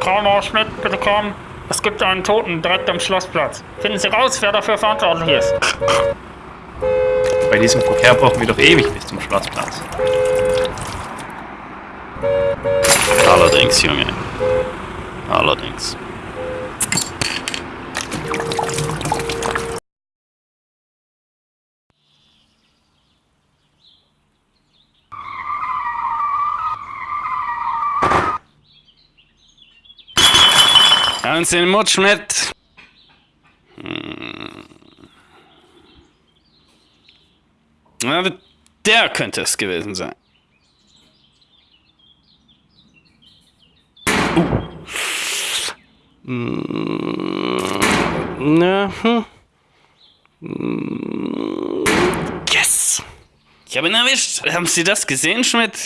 Colonel Schmidt, bitte kommen. Es gibt einen Toten direkt am Schlossplatz. Finden Sie raus, wer dafür verantwortlich ist. Bei diesem Verkehr brauchen wir doch ewig bis zum Schlossplatz. Allerdings, Junge. Allerdings. Haben Sie den Mutsch mit? Hm. Ja, der könnte es gewesen sein. Uh. Mm. Na, hm. Mm. Yes! Ich habe ihn erwischt. Haben Sie das gesehen, Schmidt?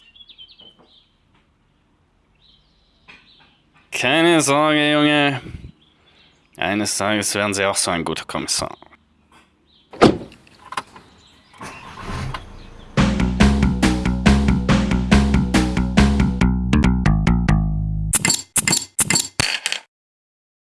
Keine Sorge, Junge. Eines Tages werden Sie auch so ein guter Kommissar.